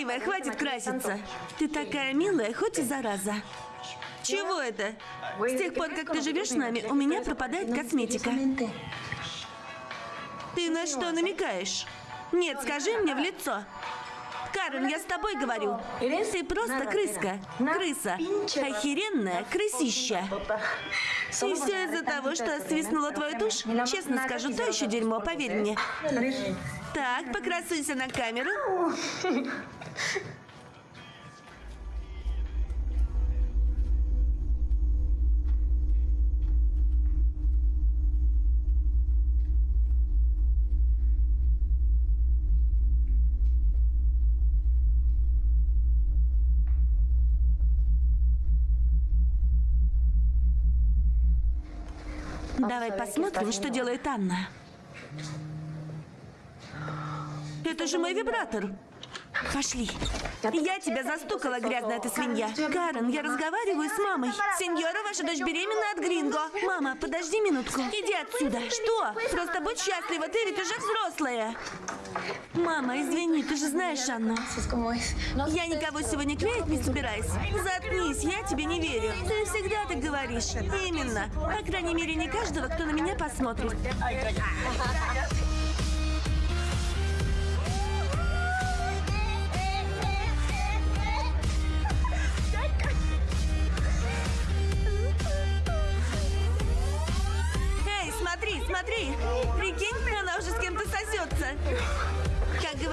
Красивая, красивая, хватит краситься. Ты такая милая, хоть и зараза. Чего это? С тех пор, как ты живешь с нами, у меня пропадает косметика. Ты на что намекаешь? Нет, скажи мне в лицо. Карен, я с тобой говорю. Ты просто крыска. Крыса. Охеренная крысища. И все из-за того, что свистнула твою тушь? Честно скажу, то еще дерьмо, поверь мне. Так, покрасуйся на камеру. Давай посмотрим, что делает Анна. Это же мой вибратор. Пошли. Я тебя застукала, грязная ты свинья. Карен, я разговариваю с мамой. Сеньора, ваша дочь беременна от Гринго. Мама, подожди минутку. Иди отсюда. Что? Просто будь счастлива, ты ведь уже взрослая. Мама, извини, ты же знаешь Анну. Я никого сегодня клеить не собираюсь. Заткнись, я тебе не верю. Ты всегда так говоришь. Именно. По крайней мере, не каждого, кто на меня посмотрит.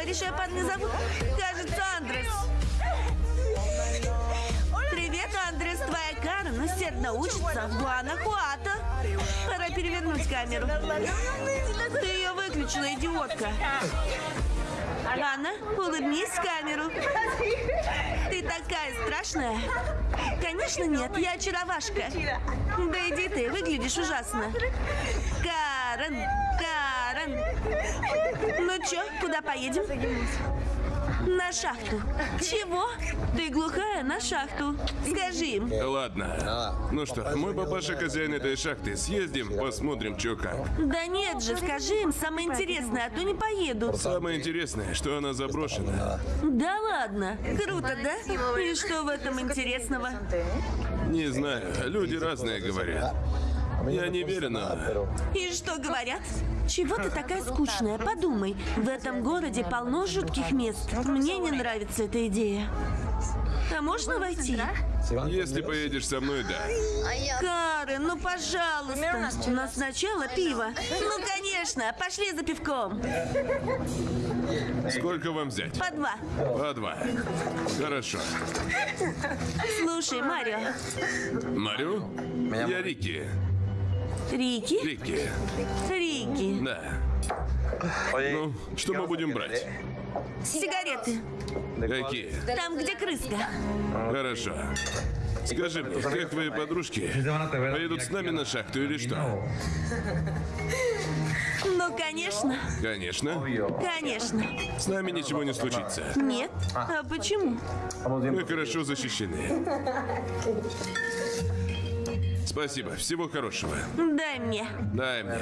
Говоришь, ее парня зовут? Кажется, Андрес. Привет, Андрес, твоя Карен усердно учится в Гуанахуато. Пора перевернуть камеру. Ты ее выключила, идиотка. Анна, улыбнись в камеру. Ты такая страшная. Конечно нет, я очаровашка. Да иди ты, выглядишь ужасно. Карен. Чё, куда поедем? На шахту. Чего? Ты глухая на шахту. Скажи им. Ладно. Ну что, мой папаша хозяин этой шахты. Съездим, посмотрим, что как. Да нет же, скажи им самое интересное, а то не поеду. Самое интересное, что она заброшена. Да ладно. Круто, да? И что в этом интересного? Не знаю, люди разные говорят. Я не верю, но... И что говорят? Чего ты такая скучная? Подумай, в этом городе полно жутких мест. Мне не нравится эта идея. А можно войти? Если поедешь со мной, да. Карен, ну пожалуйста. Но сначала пиво. Ну, конечно, пошли за пивком. Сколько вам взять? По два. По два. Хорошо. Слушай, Марио. Марю? Я Рики. Рики? Рики. Рики. Да. Ну, что мы будем брать? Сигареты. Какие? Там, где крыска. Хорошо. Скажи мне, как твои подружки поедут с нами на шахту или что? Ну, конечно. Конечно. Конечно. С нами ничего не случится. Нет? А почему? Мы хорошо защищены. Спасибо. Всего хорошего. Дай мне. Дай мне.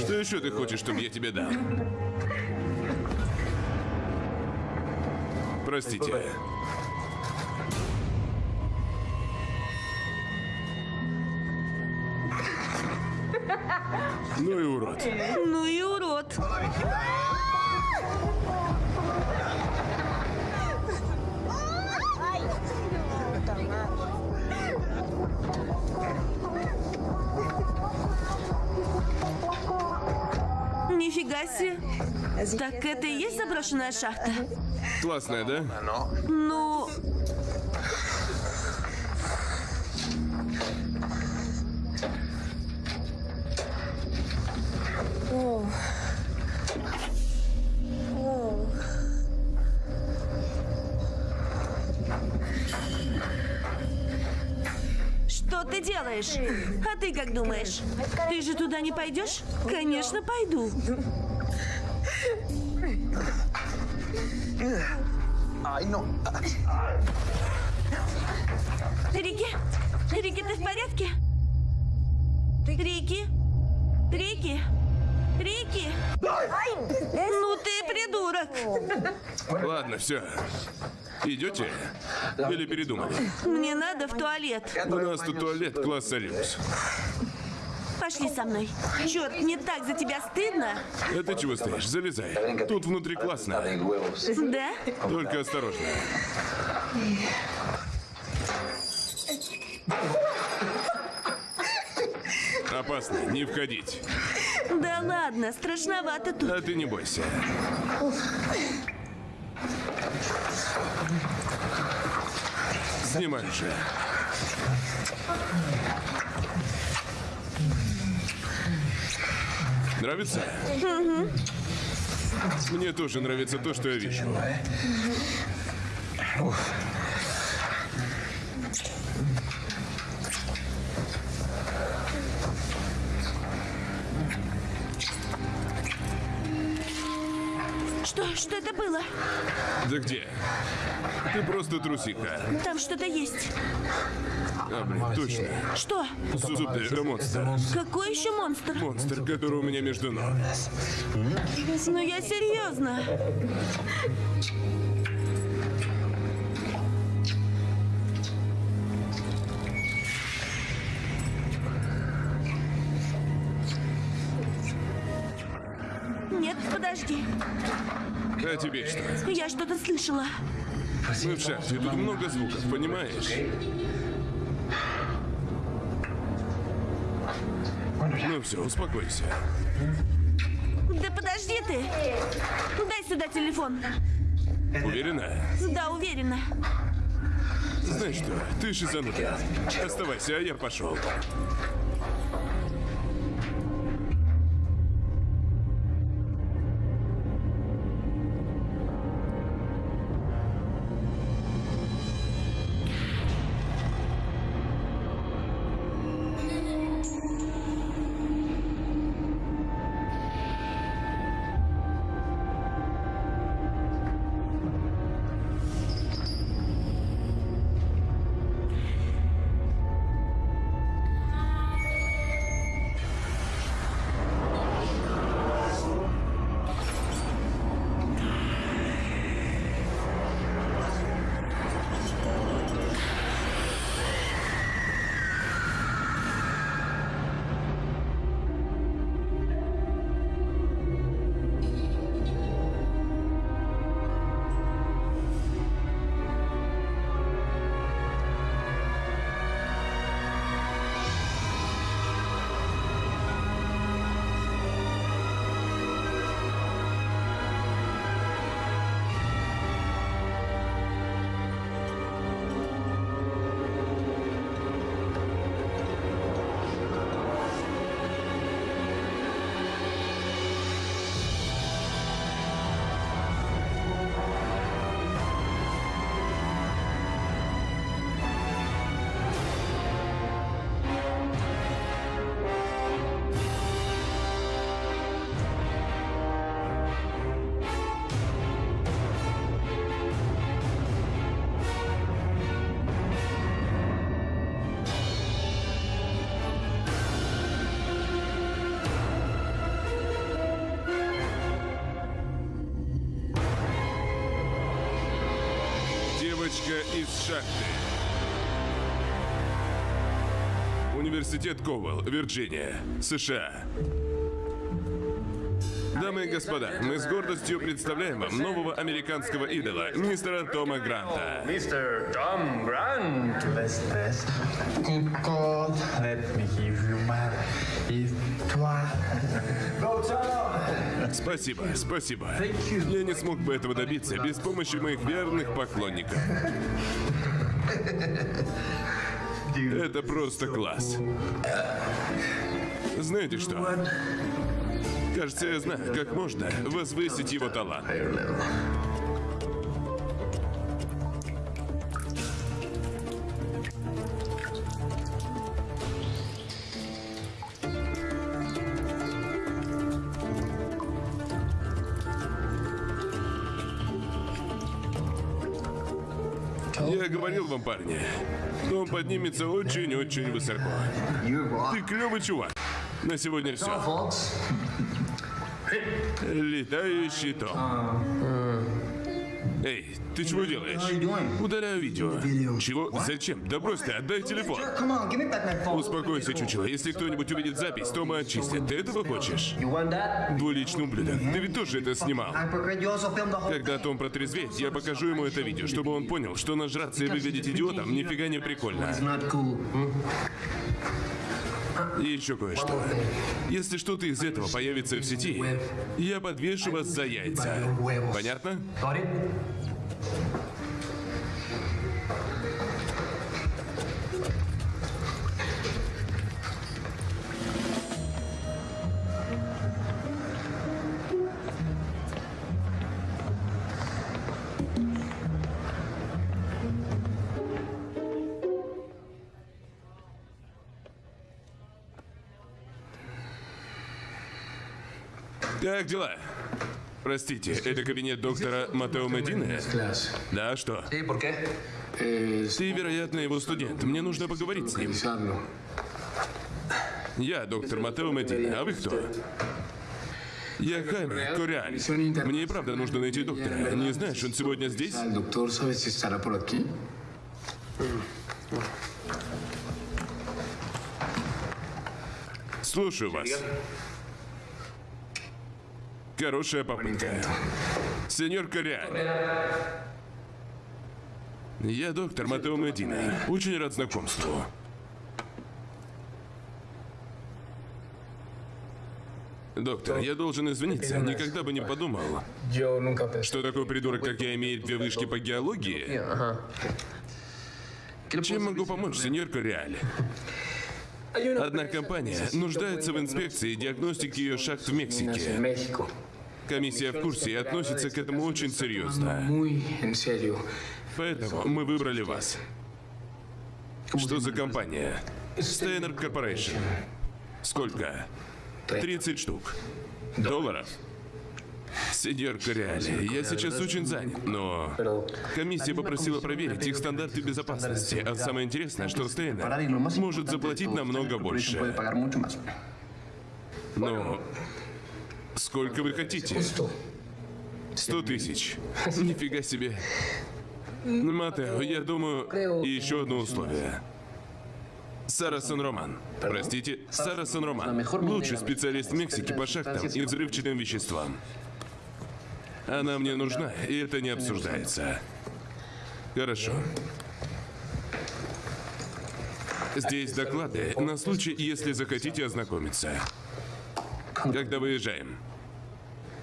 Что еще ты хочешь, чтобы я тебе дал? Простите. Ну и урод. Ну и урод. Нифига себе. Так это и есть заброшенная шахта? Классная, да? Ну, делаешь? А ты как думаешь? Ты же туда не пойдешь? Конечно, пойду. Рики? Рики, ты в порядке? Рики? Рики? Рики! Ну ты придурок! Ладно, все. Идете? Или передумали? Мне надо в туалет. У нас тут туалет класса люкс. Пошли со мной. Черт, мне так за тебя стыдно. А ты чего стоишь? Залезай. Тут внутри классно. Да? Только осторожно. Опасно, не входить. Да ладно, страшновато тут. А ты не бойся. Снимай же. Нравится? Мне тоже нравится то, что я вижу. Что? Что это было? Да где? Ты просто трусиха. Там что-то есть. А, блин, точно. Что? Зубы, э, монстр. Какой еще монстр? Монстр, который у меня между ног. Ну я серьезно. Нет, подожди. А тебе что? Я что-то слышала. Мы в шахте, тут много звуков, понимаешь? Ну все, успокойся. Да подожди ты. Дай сюда телефон. Уверена? Да, уверена. Знаешь что, ты шизанутая. Оставайся, а я пошел. Девочка из шахты. Университет Ковал, Вирджиния, США. Дамы и господа, мы с гордостью представляем вам нового американского идола, мистера Тома Гранта. Grant. Best, best. Good God, let me give you my histoire. Go, Tom! Спасибо, спасибо. Я не смог бы этого добиться без помощи моих верных поклонников. Это просто класс. Знаете что? Кажется, я знаю, как можно возвысить его талант. Парни, что он поднимется очень-очень высоко. Ты клевый чувак. На сегодня все. Летающий Том. Эй, ты чего делаешь? Удаляю видео. Чего? Зачем? Да брось ты, отдай телефон. Успокойся, чучело. Если кто-нибудь увидит запись, Тома отчислят. Ты этого хочешь? Двуличный ублюдок. Ты ведь тоже это снимал. Когда Том протрезвеет, я покажу ему это видео, чтобы он понял, что нажраться и выглядеть идиотом нифига не прикольно. И еще кое-что. Если что-то из этого появится в сети, я подвешу вас за яйца. Понятно? Как дела? Простите, это кабинет доктора Матео Медины? Да, что? Sí, ¿por qué? Ты, вероятно, его студент. Мне нужно поговорить с ним. Я доктор Матео Медина. А вы кто? Я Хайме Кориаль. Мне и правда нужно найти доктора. Не знаешь, он сегодня здесь? Слушаю вас. Хорошая попытка. Сеньор Кориаль. Я доктор Матео Медина. Очень рад знакомству. Доктор, я должен извиниться. Никогда бы не подумал, что такой придурок, как я, имеет две вышки по геологии. Чем могу помочь, сеньор Кориаль? Одна компания нуждается в инспекции и диагностике ее шахт в Мексике. Комиссия в курсе и относится к этому очень серьезно. Поэтому мы выбрали вас. Что за компания? Steiner Corporation. Сколько? 30 штук. Долларов? Сеньор Кориали, я сейчас очень занят, но... Комиссия попросила проверить их стандарты безопасности, а самое интересное, что Стейнер может заплатить намного больше. Но... Сколько вы хотите? Сто тысяч. Нифига себе. Матео, я думаю, и еще одно условие. Сара Сан-Роман. Простите, Сара Сан-Роман. Лучший специалист в Мексике по шахтам и взрывчатым веществам. Она мне нужна, и это не обсуждается. Хорошо. Здесь доклады на случай, если захотите ознакомиться. Когда выезжаем?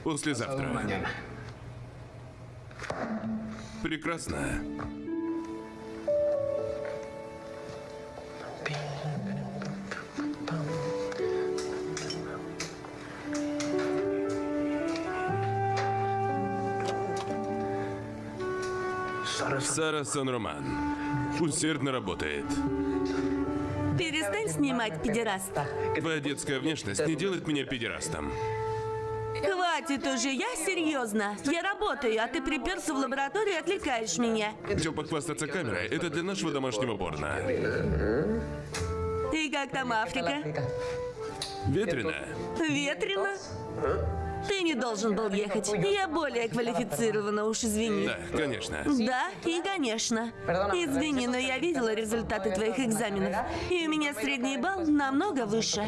Послезавтра. Mañana. Прекрасно. Сара Сан-Роман усердно работает. Перестань снимать, педераст. Твоя детская внешность не делает меня педерастом. Хватит уже, я серьезно. Я работаю, а ты приперся в лабораторию и отвлекаешь меня. Хотел похвастаться камерой. Это для нашего домашнего порно. И как там Африка? Ветрено. Ветрено? Ты не должен был ехать. Я более квалифицирована, уж извини. Да, конечно. Да, и конечно. Извини, но я видела результаты твоих экзаменов. И у меня средний балл намного выше.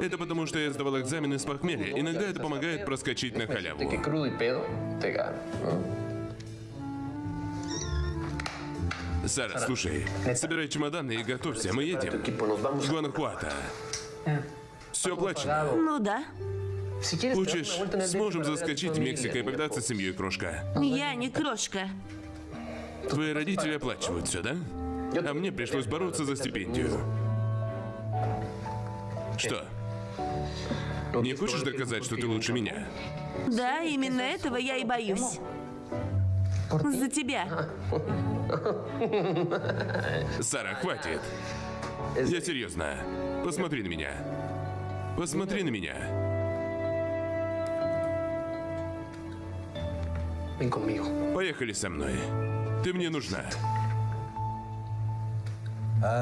Это потому, что я сдавал экзамены с похмелья. Иногда это помогает проскочить на халяву. Сара, слушай, собирай чемоданы и готовься, мы едем. В Гуанахуато. Все оплачено. Ну да. Хочешь, сможем заскочить в Мексику и повидаться с семьей, крошка. Я не крошка. Твои родители оплачивают все, да? А мне пришлось бороться за стипендию. Что? Не хочешь доказать, что ты лучше меня? Да, именно этого я и боюсь. За тебя. Сара, хватит. Я серьезно. Посмотри на меня. Посмотри на меня. Ven conmigo. Поехали со мной. Ты мне нужна.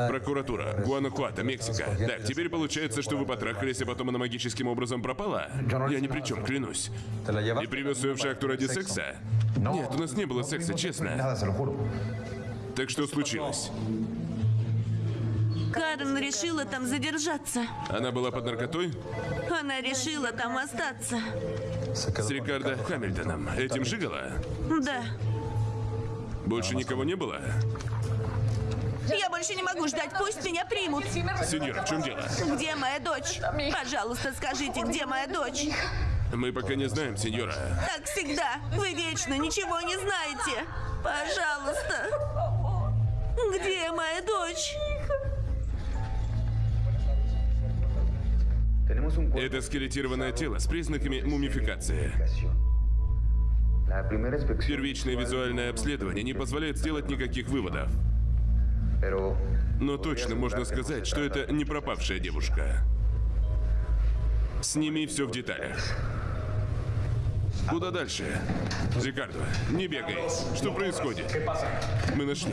Прокуратура, Гуанахуато, Мексика. Так, теперь получается, что вы потрахались, а потом она магическим образом пропала? Я ни при чем, клянусь. ¿Te la И привез ее в шахту ради секса? Нет, у нас не было секса, честно. Так что случилось? Карен решила там задержаться. Она была под наркотой? Она решила там остаться. С Рикардо Хамильтоном. Этим жигала? Да. Больше никого не было? Я больше не могу ждать, пусть меня примут. Сеньор, в чем дело? Где моя дочь? Пожалуйста, скажите, где моя дочь? Мы пока не знаем, сеньора. Так всегда. Вы вечно ничего не знаете. Пожалуйста. Где моя дочь? Это скелетированное тело с признаками мумификации. Первичное визуальное обследование не позволяет сделать никаких выводов. Но точно можно сказать, что это не пропавшая девушка. Сними все в деталях. Куда дальше? Рикардо, не бегай. Что происходит? Мы нашли.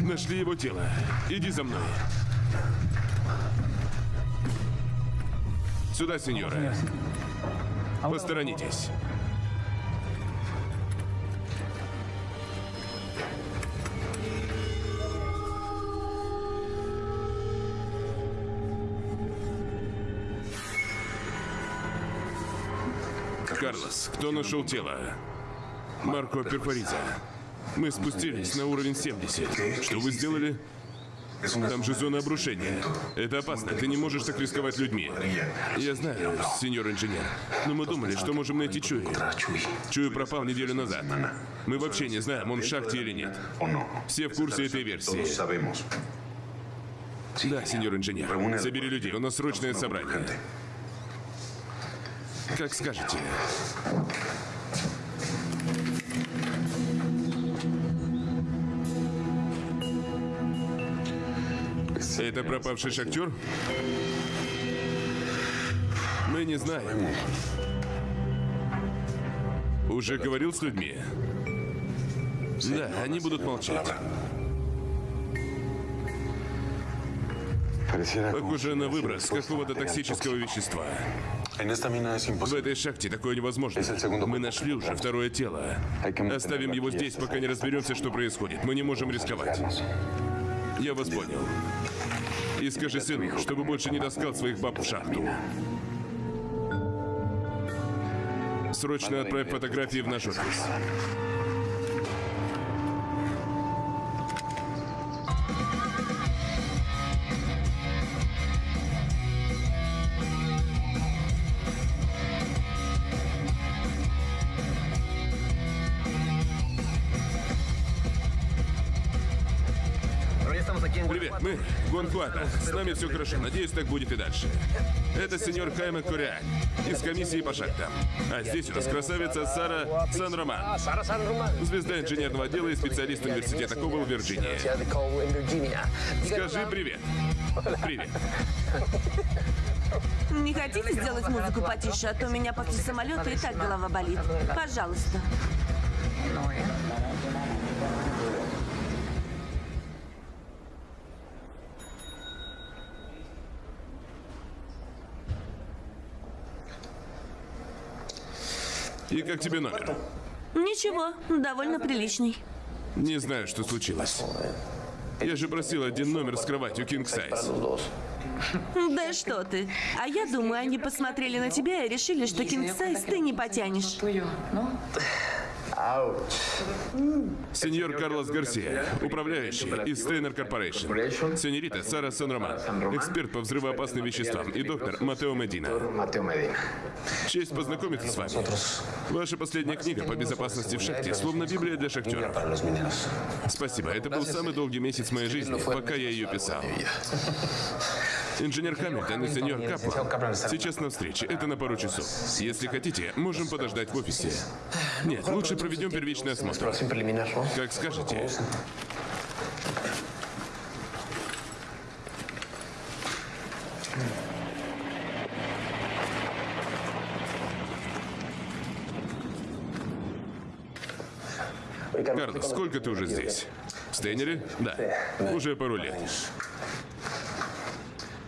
Нашли его тело. Иди за мной. Сюда, сеньора. Посторонитесь. Карлос, кто нашел тело? Марко Перфориза. Мы спустились на уровень 70. Что вы сделали? Там же зона обрушения. Это опасно. Ты не можешь так рисковать людьми. Я знаю, сеньор инженер. Но мы думали, что можем найти Чуи. Чуи пропал неделю назад. Мы вообще не знаем, он в шахте или нет. Все в курсе этой версии. Да, сеньор инженер. Собери людей, у нас срочное собрание. Как скажете. Это пропавший шахтер? Мы не знаем. Уже говорил с людьми? Да, они будут молчать. Похоже на выброс какого-то токсического вещества. В этой шахте такое невозможно. Мы нашли уже второе тело. Оставим его здесь, пока не разберемся, что происходит. Мы не можем рисковать. Я вас понял. И скажи сыну, чтобы больше не таскал своих баб в шахту. Срочно отправь фотографии в наш офис. Гонхуата. С нами все хорошо. Надеюсь, так будет и дальше. Это сеньор Хайме Кориак из комиссии по шахтам. А здесь у нас красавица Сара Сан-Роман. Звезда инженерного отдела и специалист университета Кобл в Вирджинии. Скажи привет. Привет. Не хотите сделать музыку потише, а то у меня после самолета и так голова болит. Пожалуйста. И как тебе номер? Ничего, довольно приличный. Не знаю, что случилось. Я же просил один номер с кроватью King Size. Да что ты. А я думаю, они посмотрели на тебя и решили, что king size ты не потянешь. Сеньор Карлос Гарсия, управляющий из Steiner Corporation. Сеньорита Сара Сан-Роман, эксперт по взрывоопасным веществам, и доктор Матео Медина. Честь познакомиться с вами. Ваша последняя книга по безопасности в шахте, словно Библия для шахтеров. Спасибо, это был самый долгий месяц моей жизни, пока я ее писал. Инженер Хамильтон и сеньор Каплан сейчас на встрече. Это на пару часов. Если хотите, можем подождать в офисе. Нет, лучше проведем первичный осмотр. Как скажете. Карлос, сколько ты уже здесь? В Стейнере? Да. Уже пару лет.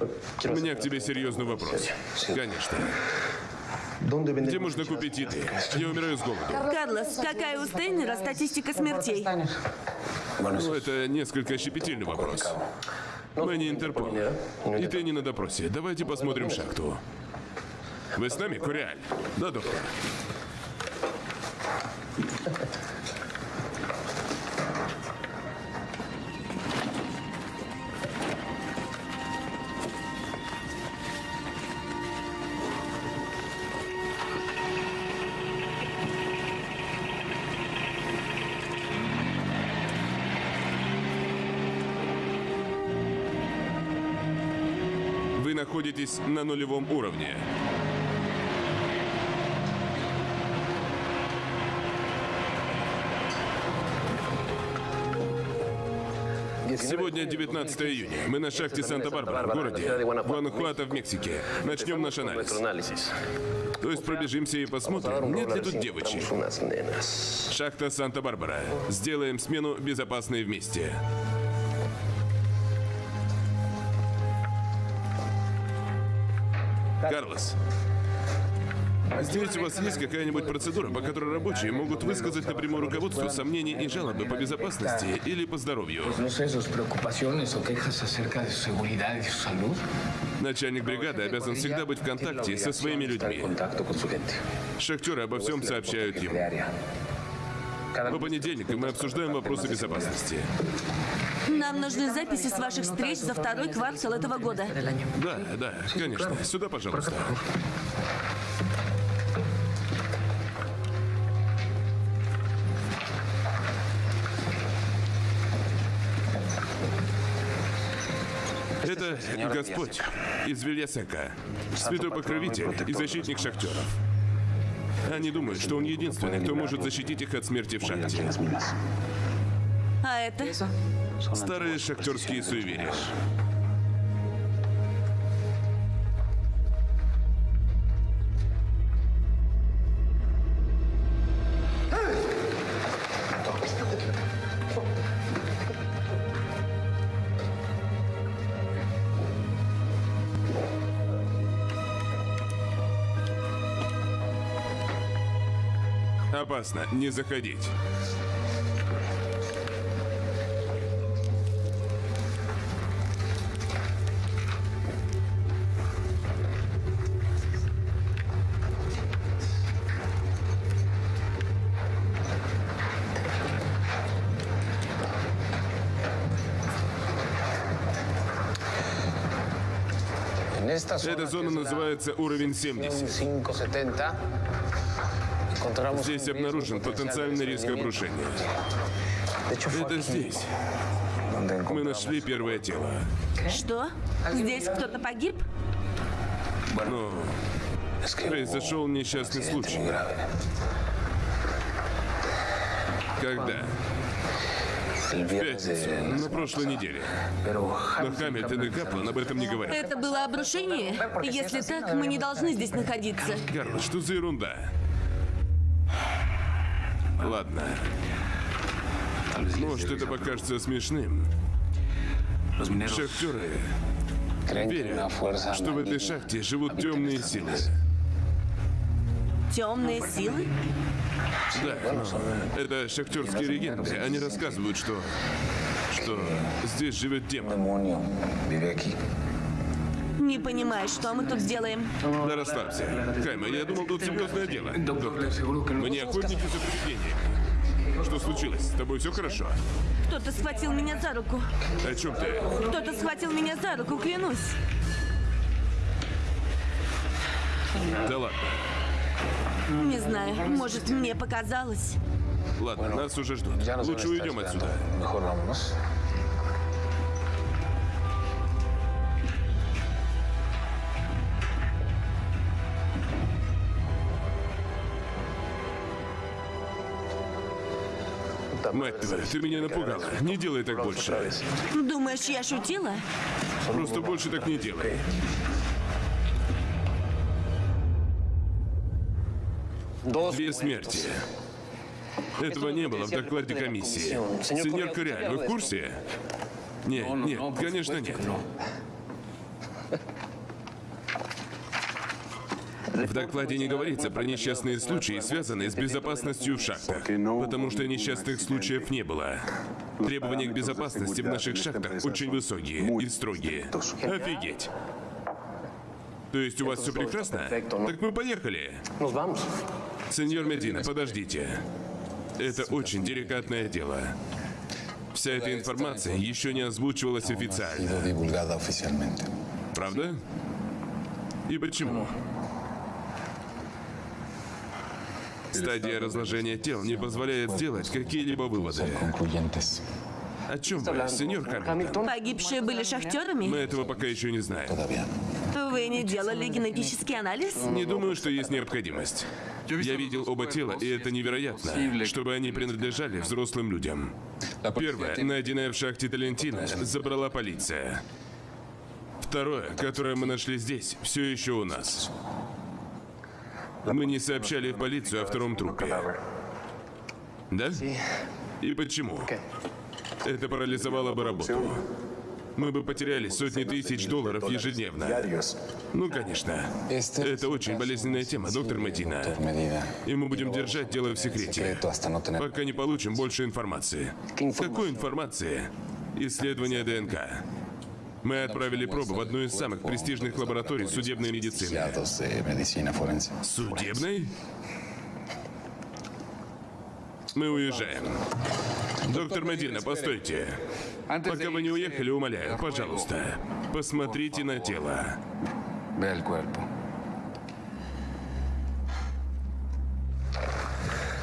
У меня к тебе серьезный вопрос. Конечно. Где можно купить еды? Я умираю с голоду. Карлос, какая у Стейнера статистика смертей? Ну, это несколько щепетильный вопрос. Мы не Интерпол. И ты не на допросе. Давайте посмотрим шахту. Вы с нами, Куриаль? Да, доктор. Находитесь на нулевом уровне. Сегодня 19 июня. Мы на шахте Санта-Барбара, в городе Гуанахуато в Мексике. Начнем наш анализ. То есть пробежимся и посмотрим, нет ли тут девочек. Шахта Санта-Барбара. Сделаем смену безопасной вместе. Карлос, здесь у вас есть какая-нибудь процедура, по которой рабочие могут высказать напрямую руководству сомнения и жалобы по безопасности или по здоровью? Начальник бригады обязан всегда быть в контакте со своими людьми. Шахтеры обо всем сообщают ему. По понедельникам мы обсуждаем вопросы безопасности. Нам нужны записи с ваших встреч за второй квартал этого года. Да, да, конечно. Сюда, пожалуйста. Это Господь из Вильясека, святой покровитель и защитник шахтеров. Они думают, что он единственный, кто может защитить их от смерти в шахте. А это? Старые шахтерские суеверия. Опасно, не заходить. Эта зона называется уровень 70. 570, encontramos Здесь обнаружен потенциальный риск обрушения. Это здесь. Мы нашли первое тело. Что? Здесь кто-то погиб? Hubo произошел несчастный случай. Когда? В пятницу, на прошлой неделе. Но Хамильтон и Каплан об этом не говорят. Это было обрушение? Если так, мы не должны здесь находиться. Карл, что за ерунда? Ладно. Может, это покажется смешным. Шахтеры верят, что в этой шахте живут темные силы. Темные силы? Да, это шахтерские легенды. Они рассказывают, что... что здесь живет демон. Не понимаю, что мы тут делаем. Да расслабься. Кайма, я думал, тут серьезное дело. Доктор, мы не охотники за привидениями. Что случилось? С тобой все хорошо? Кто-то схватил меня за руку. О чем ты? Кто-то схватил меня за руку, клянусь. Да ладно. Не знаю, может, мне показалось. Ладно, нас уже ждут. Лучше уйдем отсюда. Мать твою, ты меня напугала. Не делай так больше. Думаешь, я шутила? Просто больше так не делай. Две смерти. Этого не было в докладе комиссии. Сеньор Кориаль, вы в курсе? Нет, нет, конечно нет. В докладе не говорится про несчастные случаи, связанные с безопасностью в шахтах, потому что несчастных случаев не было. Требования к безопасности в наших шахтах очень высокие и строгие. Офигеть! То есть у вас все прекрасно? Так мы поехали. Сеньор Медина, подождите. Это очень деликатное дело. Вся эта информация еще не озвучивалась официально. Правда? И почему? Стадия разложения тел не позволяет сделать какие-либо выводы. О чем вы, сеньор Хамилтон? Погибшие были Мы шахтерами? этого пока еще не знаем. Вы не делали генетический анализ? Не думаю, что есть необходимость. Я видел оба тела, и это невероятно, чтобы они принадлежали взрослым людям. Первое, найденное в шахте Талентина, забрала полиция. Второе, которое мы нашли здесь, все еще у нас. Мы не сообщали в полицию о втором трупе. Да? И почему? Это парализовало бы работу. Мы бы потеряли сотни тысяч долларов ежедневно. Ну, конечно. Это очень болезненная тема, доктор Медина. И мы будем держать дело в секрете, пока не получим больше информации. Какой информации? Исследование ДНК. Мы отправили пробы в одну из самых престижных лабораторий судебной медицины. Судебной? Мы уезжаем. Доктор Медина, постойте. Пока вы не уехали, умоляю, пожалуйста, посмотрите на тело.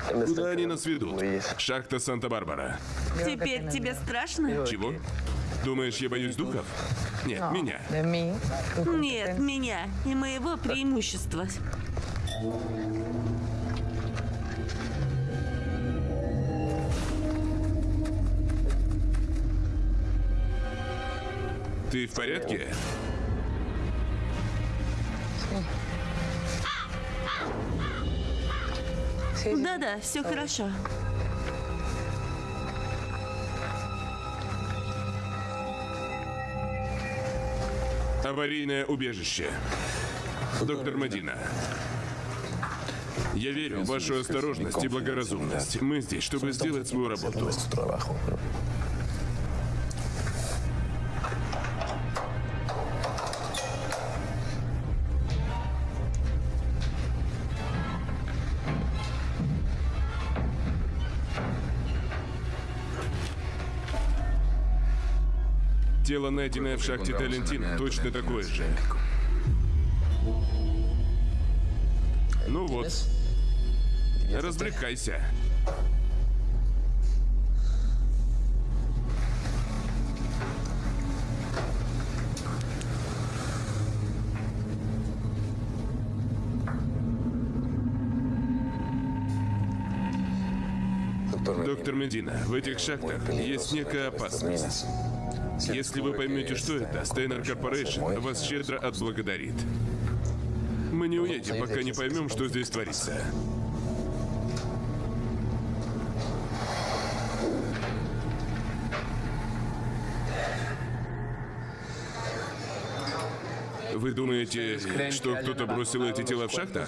Куда они нас ведут? Шахта Санта-Барбара. Теперь тебе страшно? Чего? Думаешь, я боюсь духов? Нет, меня. Нет, меня и моего преимущества. Ты в порядке? Да-да, все хорошо. Аварийное убежище. Доктор Мадина. Я верю в вашу осторожность и благоразумность. Мы здесь, чтобы сделать свою работу. Тело, найденное в шахте Талентина, точно такое же. Ну вот, развлекайся. Доктор Медина, в этих шахтах есть некая опасность. Если вы поймете, что это, Steiner Corporation вас щедро отблагодарит. Мы не уедем, пока не поймем, что здесь творится. Вы думаете, что кто-то бросил эти тела в шахтах?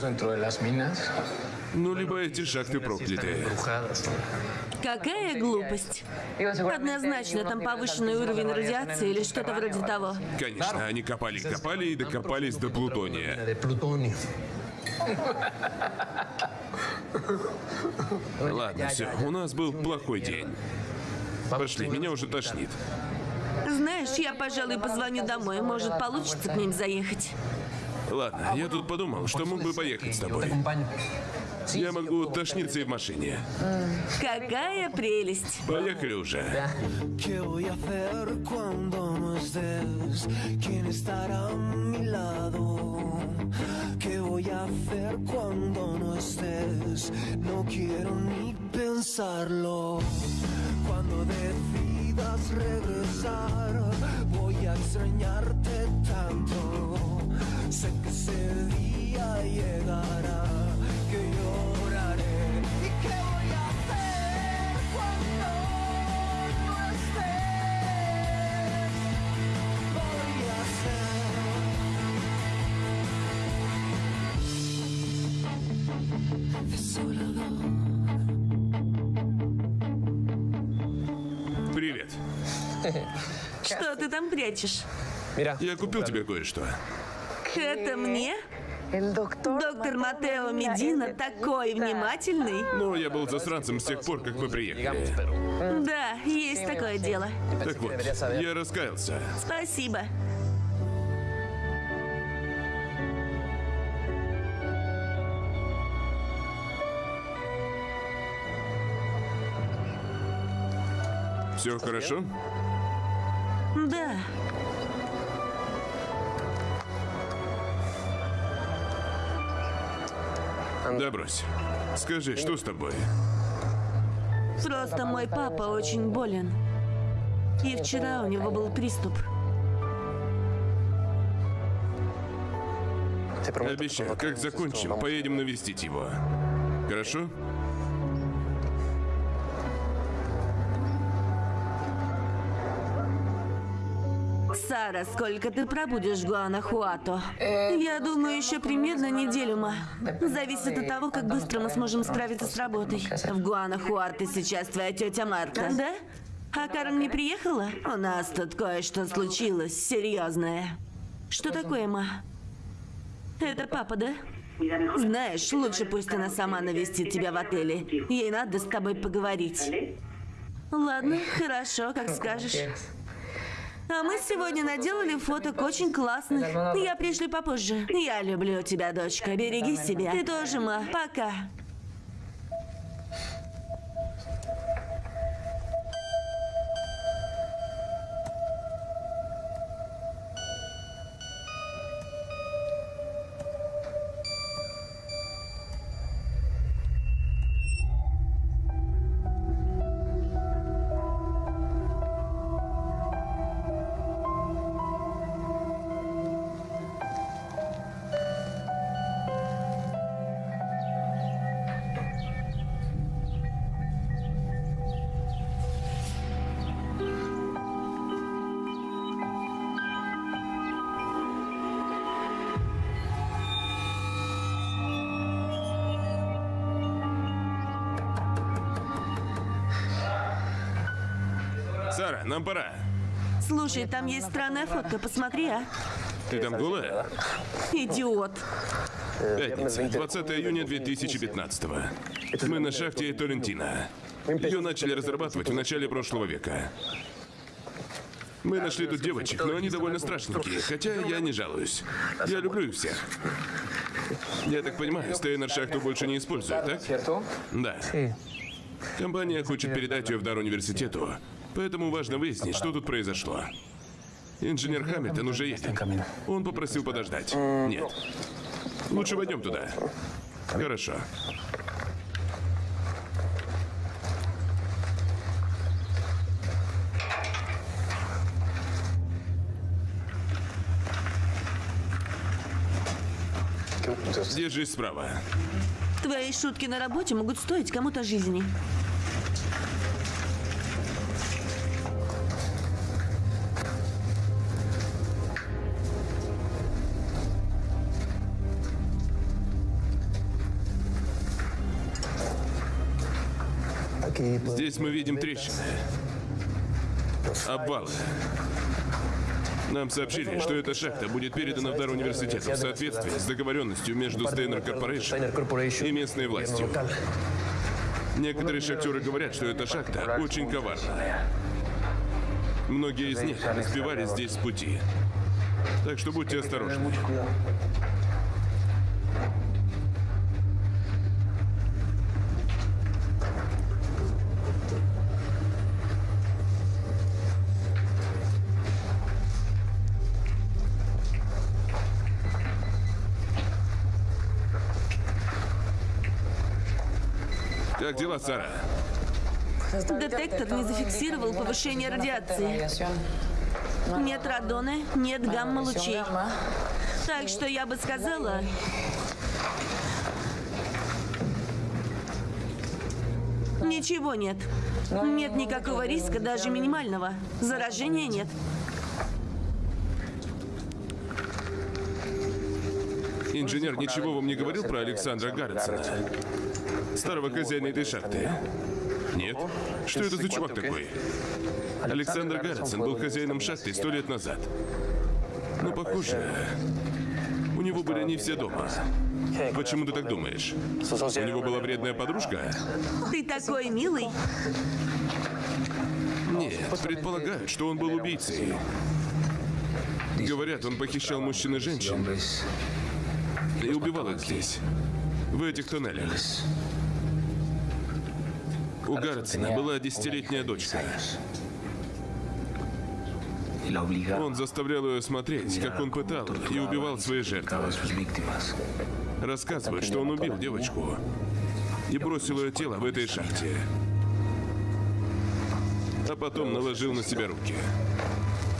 Ну, либо эти шахты проклятые. Какая глупость. Однозначно там повышенный уровень радиации или что-то вроде того. Конечно, они копали, копали и докопались до плутония. Ладно, все, у нас был плохой день. Пошли, меня уже тошнит. Знаешь, я, пожалуй, позвоню домой. Может, получится к ним заехать. Ладно, я тут подумал, что мог бы поехать с тобой. Я могу тошниться и в машине. Какая прелесть. Поехали уже. Decidas regresar, voy a extrañarte tanto. Sé que ese día llegará, Привет. Что ты там прячешь? Я купил тебе кое-что. Это мне? Доктор Матео Медина такой внимательный. Ну, я был засранцем с тех пор, как мы приехали. Да, есть такое дело. Так вот, я раскаялся. Спасибо. Все хорошо? Да. Да брось. Скажи, что с тобой? Просто мой папа очень болен. И вчера у него был приступ. Обещаю, как закончим, поедем навестить его. Хорошо? Сара, сколько ты пробудешь в Гуанахуато? Я думаю, еще примерно неделю, ма. Зависит от того, как быстро мы сможем справиться с работой. В Гуанахуато сейчас твоя тетя Марта. Да? А Карен не приехала? У нас тут кое-что случилось серьезное. Что такое, ма? Это папа, да? Знаешь, лучше пусть она сама навестит тебя в отеле. Ей надо с тобой поговорить. Ладно, хорошо, как скажешь. А мы сегодня наделали фоток очень классных. Я пришли попозже. Я люблю тебя, дочка. Береги себя. Ты тоже, ма. Пока. Сара, нам пора. Слушай, там есть странная фотка. Посмотри, а. Ты там голая? Идиот. Пятница, 20 июня 2015 Мы на шахте Толентино. Ее начали разрабатывать в начале прошлого века. Мы нашли тут девочек, но они довольно страшненькие, хотя я не жалуюсь. Я люблю их всех. Я так понимаю, Стейнер шахту больше не использует, так? Да. Компания хочет передать ее в дар университету, поэтому важно выяснить, что тут произошло. Инженер Хамильтон уже едет. Он попросил подождать. Нет. Лучше войдем туда. Хорошо. Держись справа. Твои шутки на работе могут стоить кому-то жизни. Здесь мы видим трещины. Обвалы. Нам сообщили, что эта шахта будет передана в дар университету в соответствии с договоренностью между Стейнер Корпорейшн и местной властью. Некоторые шахтеры говорят, что эта шахта очень коварна. Многие из них сбивались здесь с пути. Так что будьте осторожны. Как дела, Сара? Детектор не зафиксировал повышение радиации. Нет радона, нет гамма-лучей. Так что я бы сказала... Ничего нет. Нет никакого риска, даже минимального. Заражения нет. Инженер ничего вам не говорил про Александра Гарретсона? Старого хозяина этой шахты? Нет? Что это за чувак такой? Александр Гарретсон был хозяином шахты сто лет назад. Но похоже, у него были не все дома. Почему ты так думаешь? У него была вредная подружка? Ты такой милый. Нет, предполагают, что он был убийцей. Говорят, он похищал мужчин и женщин и убивал их здесь, в этих туннелях. У Гарретсона была десятилетняя дочка. Он заставлял ее смотреть, как он пытал и убивал свои жертвы. Рассказывают, что он убил девочку и бросил ее тело в этой шахте. А потом наложил на себя руки.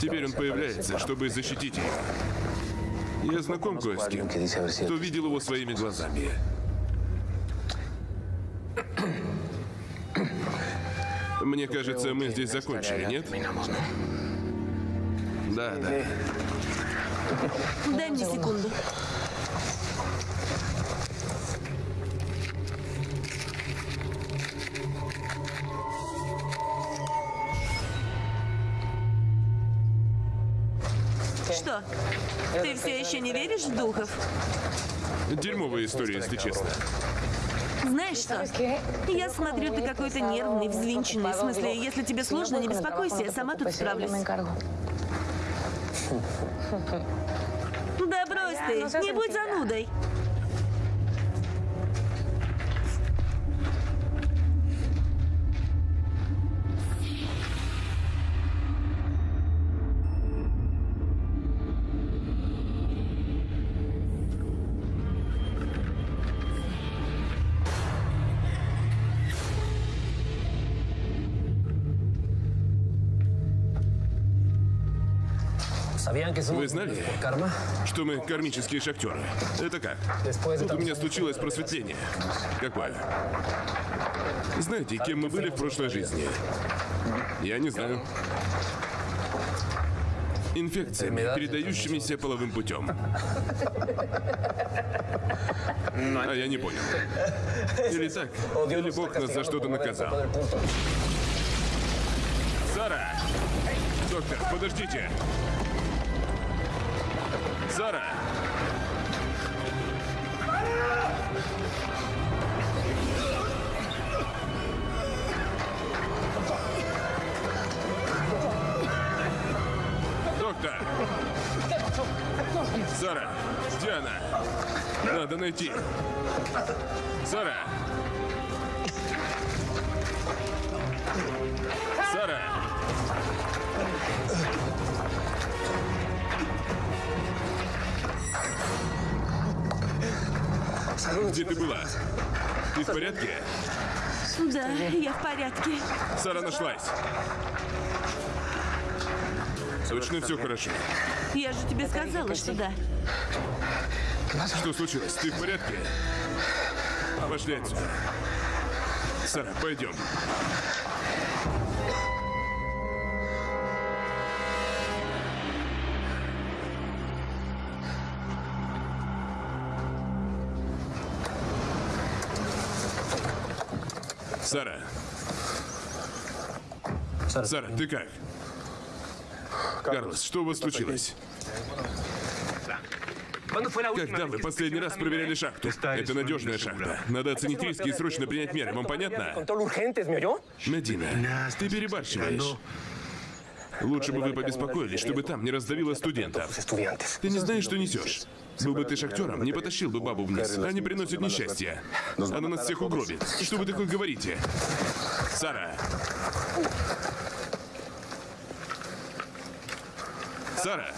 Теперь он появляется, чтобы защитить ее. Я знаком кое с кем, кто видел его своими глазами. Мне кажется, мы здесь закончили, нет? Да, да. Дай мне секунду. Что? Ты все еще не веришь в духов? Дерьмовая история, если честно. Знаешь что? Я смотрю, ты какой-то нервный, взвинченный. В смысле, если тебе сложно, не беспокойся, я сама тут справлюсь. Да брось ты, не будь занудой. Вы знали, что мы кармические шахтеры? Это как? Тут у меня случилось просветление. Какое? Знаете, кем мы были в прошлой жизни? Я не знаю. Инфекциями, передающимися половым путем. А я не понял. Или так, или Бог нас за что-то наказал. Сара! Доктор, подождите! Доктор! Сара! Где она? Надо найти. Сара! Где ты была? Ты в порядке? Да, я в порядке. Сара нашлась. Точно все хорошо. Я же тебе сказала, что да. Что случилось? Ты в порядке? Пошли отсюда. Сара, пойдем. Сара. Сара, ты как? Карлос, что у вас случилось? Когда вы последний раз проверяли шахту? Это надежная шахта. Надо оценить риски и срочно принять меры. Вам понятно? Медина, ты перебарщиваешь. Лучше бы вы побеспокоились, чтобы там не раздавило студентов. Ты не знаешь, что несешь. Был бы ты шахтером, не потащил бы бабу вниз. Они приносят несчастье. Она нас всех угробит. Что вы такое говорите? Сара! Сара!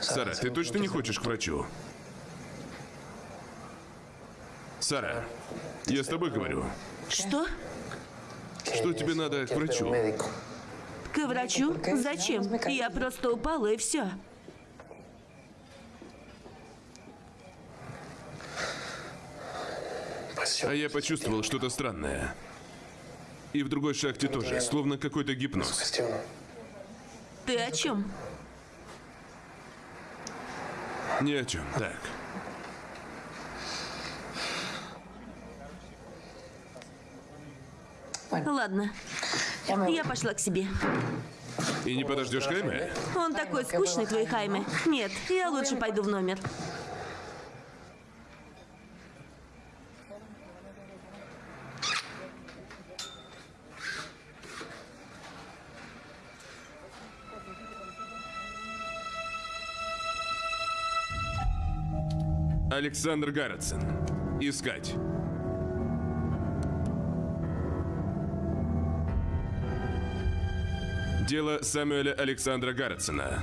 Сара, ты точно не хочешь к врачу? Сара, я с тобой говорю. Что? Что тебе надо к врачу? К врачу? Зачем? Я просто упала и все. А я почувствовал что-то странное. И в другой шахте тоже, словно какой-то гипноз. Ты о чем? Ни о чем. Так. Ладно. Я пошла к себе. И не подождешь Хайме? Он такой скучный, твой Хайме. Нет, я лучше пойду в номер. Александр Гарретсон. Искать. Дело Самуэля Александра Гарретсона.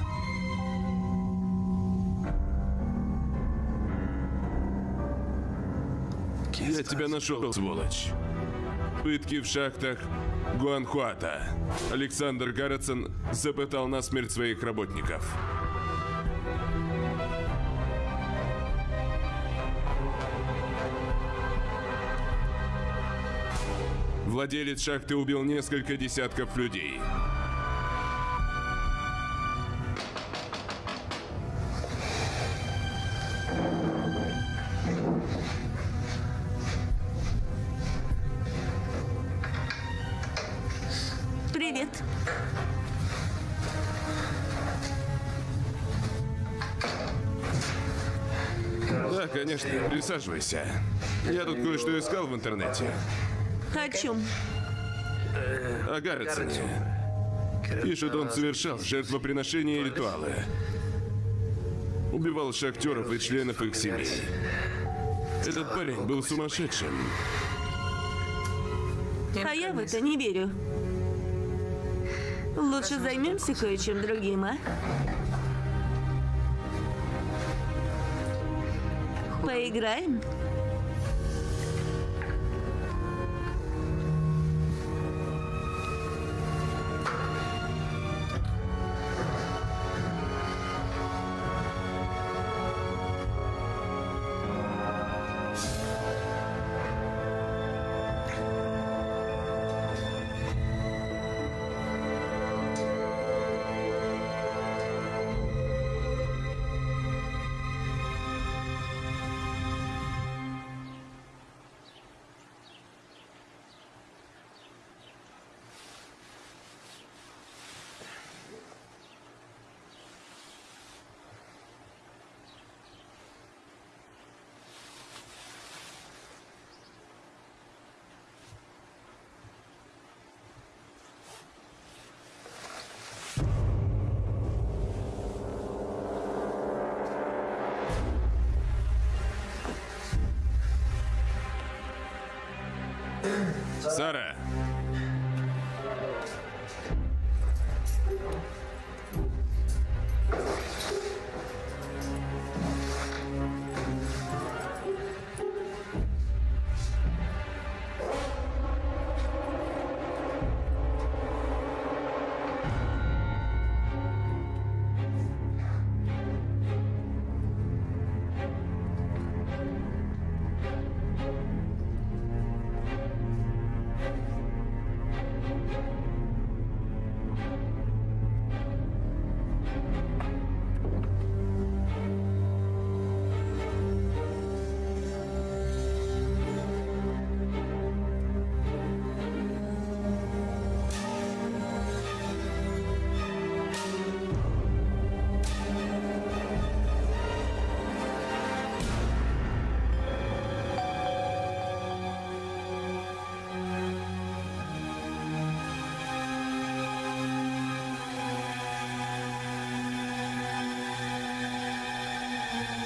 Я тебя нашел, сволочь. Пытки в шахтах Гуанхуата. Александр Гарретсон запытал насмерть своих работников. Владелец шахты убил несколько десятков людей. Присаживайся. Я тут кое-что искал в интернете. О чем? О Гарретсоне. Пишет, он совершал жертвоприношения и ритуалы. Убивал шахтеров и членов их семей. Этот парень был сумасшедшим. А я в это не верю. Лучше займемся кое-чем другим, а? Поиграем?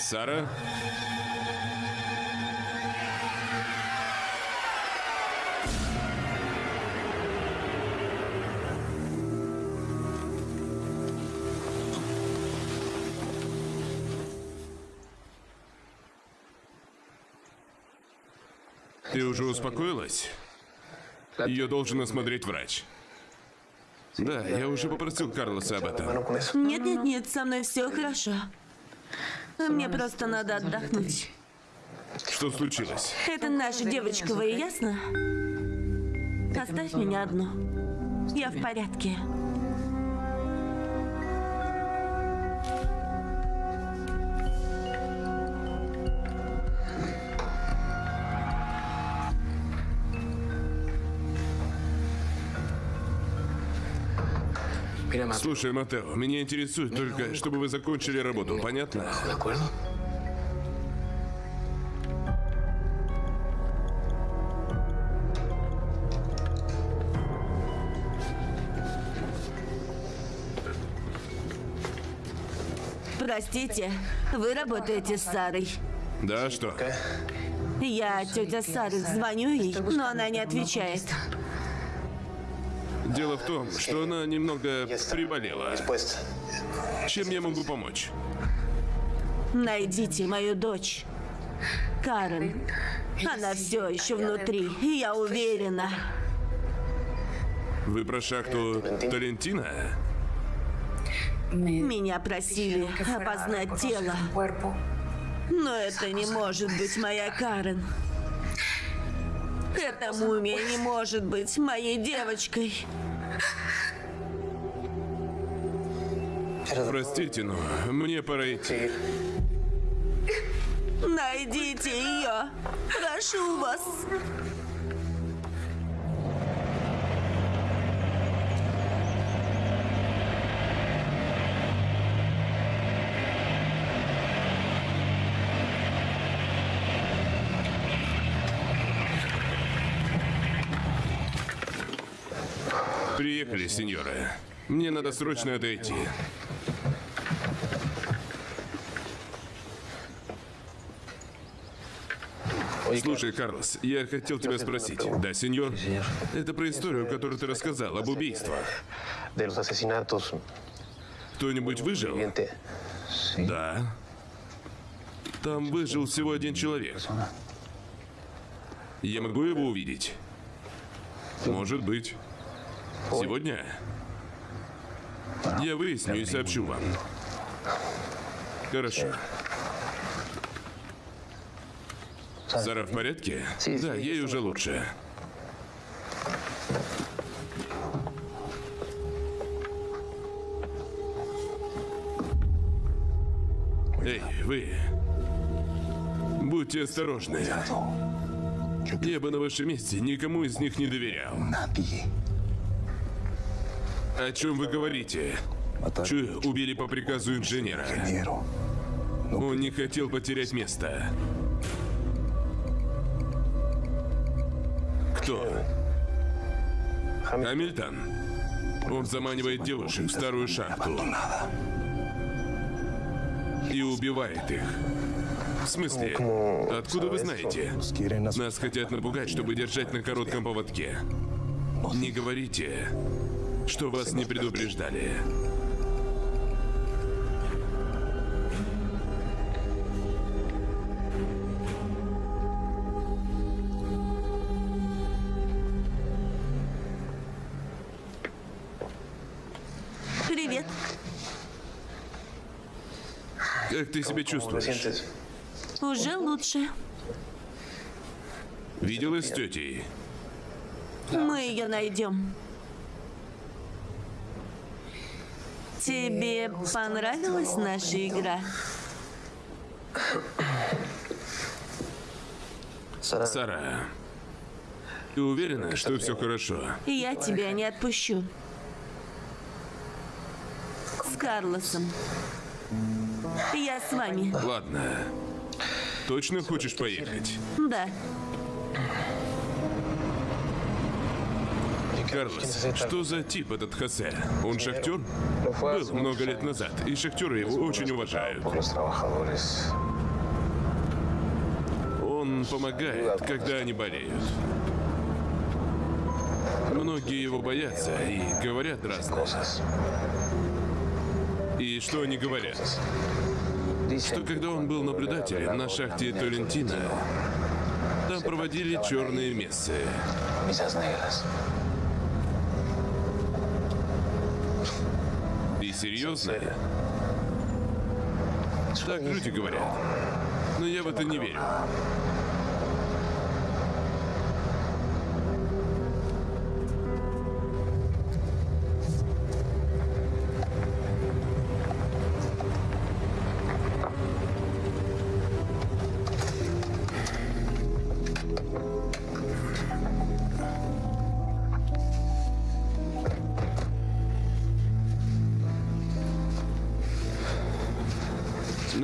Сара? Ты уже успокоилась? Ее должен осмотреть врач. Да, я уже попросил Карлоса об этом. Нет, нет, нет, со мной все хорошо. Мне просто надо отдохнуть. Что случилось? Это наша девочка, вы ясно? Оставь меня одну. Я в порядке. Mateo, Слушай, Матео, меня интересует только, чтобы вы закончили работу, понятно? Простите, вы работаете с Сарой. Да, что? Я, тетя Сары, звоню ей, но она не отвечает. Дело в том, что она немного приболела. Чем я могу помочь? Найдите мою дочь. Карен. Она все еще внутри, и я уверена. Вы про шахту Талентина? Меня просили опознать тело. Но это не может быть моя Карен. Эта мумия не может быть моей девочкой. Простите, но мне пора идти. Найдите ее. Прошу вас. Приехали, сеньора. Мне надо срочно отойти. Слушай, Карлос, я хотел тебя спросить. Да, сеньор? Это про историю, которую ты рассказал, об убийствах. Кто-нибудь выжил? Да. Там выжил всего один человек. Я могу его увидеть? Может быть. Сегодня? Я выясню и сообщу вам. Хорошо. Сара в порядке? Да, ей уже лучше. Эй, вы. Будьте осторожны. Я бы на вашем месте никому из них не доверял. О чем вы говорите? Чую, убили по приказу инженера. Он не хотел потерять место. Кто? Хамильтон. Он заманивает девушек в старую шахту. И убивает их. В смысле? Откуда вы знаете? Нас хотят напугать, чтобы держать на коротком поводке. Не говорите, что вас не предупреждали. Привет. Как ты себя ¿cómo te чувствуешь? Уже лучше. Виделась с тетей? Мы ее найдем. Тебе понравилась наша игра? Сара, ты уверена, что все хорошо? Я тебя не отпущу. С Карлосом. Я с вами. Ладно. Точно хочешь поехать? Да. Карлос, что за тип этот Хосе? Он шахтер? Был много лет назад, и шахтеры его очень уважают. Он помогает, когда они болеют. Многие его боятся и говорят разное. И что они говорят? Что когда он был наблюдателем на шахте Толентино, там проводили черные мессы. Серьезно? Так люди говорят. Но я в это не верю.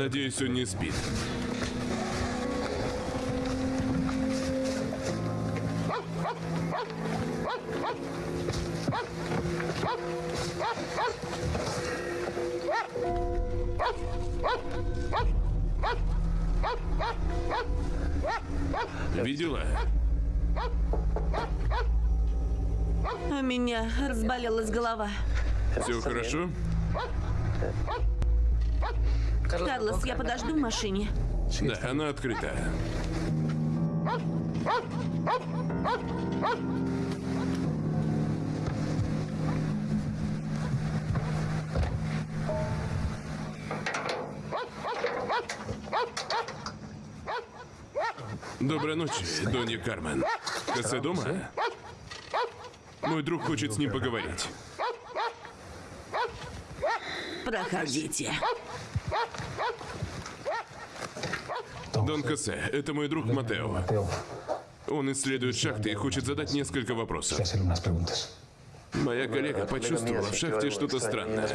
Надеюсь, он не спит. Видела? У меня разболелась голова. Все хорошо? Карлос, я подожду в машине. Да, она открыта. Доброй ночи, Донья Кармен. Косе дома? Мой друг хочет с ним поговорить. Проходите. Дон Косе, это мой друг Матео. Он исследует шахты и хочет задать несколько вопросов. Моя коллега почувствовала в шахте что-то странное.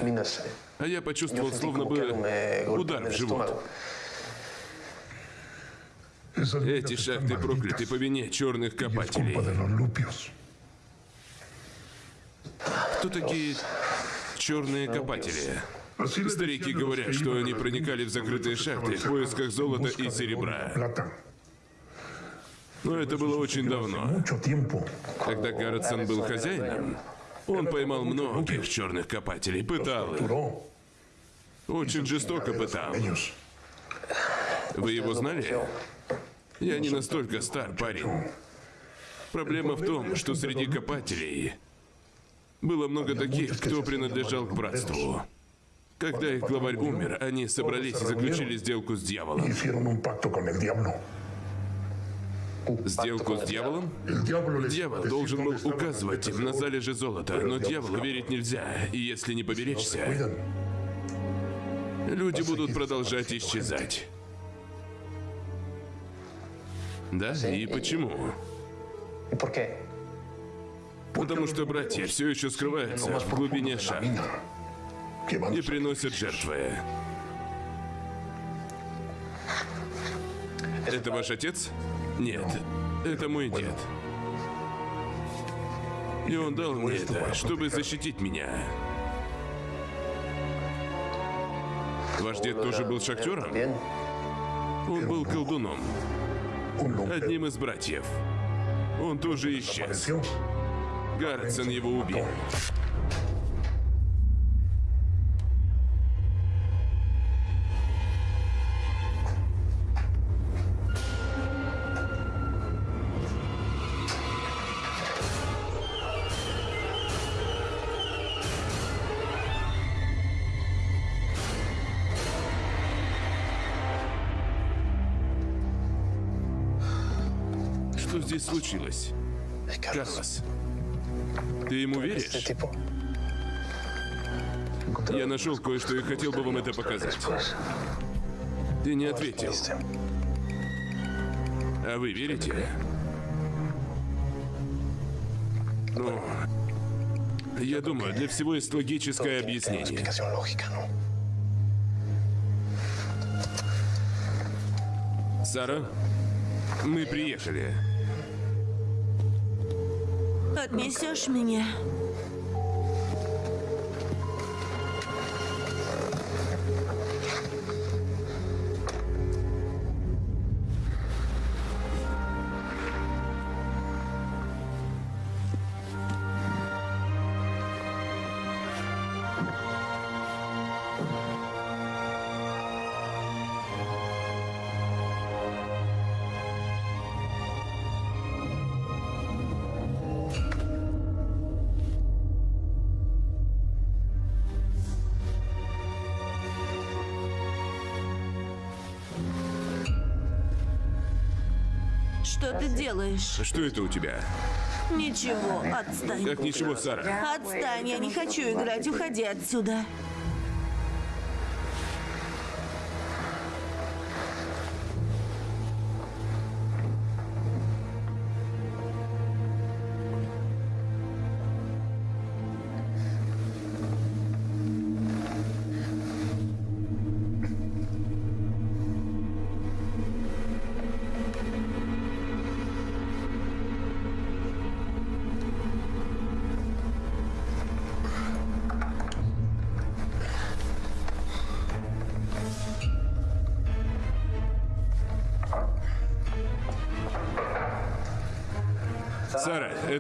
А я почувствовал, словно бы удар в живот. Эти шахты прокляты по вине черных копателей. Кто такие черные копатели? Старики говорят, что они проникали в закрытые шахты в поисках золота и серебра. Но это было очень давно. Когда Гарретсон был хозяином, он поймал многих черных копателей, пытал их. Очень жестоко пытал. Вы его знали? Я не настолько стар, парень. Проблема в том, что среди копателей было много таких, кто принадлежал к братству. Когда их главарь умер, они собрались и заключили сделку с дьяволом. Сделку с дьяволом? Дьявол должен был указывать им на залежи золота, но дьяволу верить нельзя, и если не поберечься, люди будут продолжать исчезать. Да? И почему? Потому что братья все еще скрываются в глубине шахт и приносят жертвы. Это ваш отец? Нет, это мой дед. И он дал мне это, чтобы защитить меня. Ваш дед тоже был шахтером? Он был колдуном, одним из братьев. Он тоже исчез. Гарретсон его убил. Здесь случилось? Карлос, ты ему веришь? Я нашел кое-что и хотел бы вам это показать. Ты не ответил. А вы верите? Ну, я думаю, для всего есть логическое объяснение. Сара, мы приехали. Отнесешь меня? Делаешь? Что это у тебя? Ничего, отстань. Как ничего, Сара? Отстань, я не хочу играть, уходи отсюда.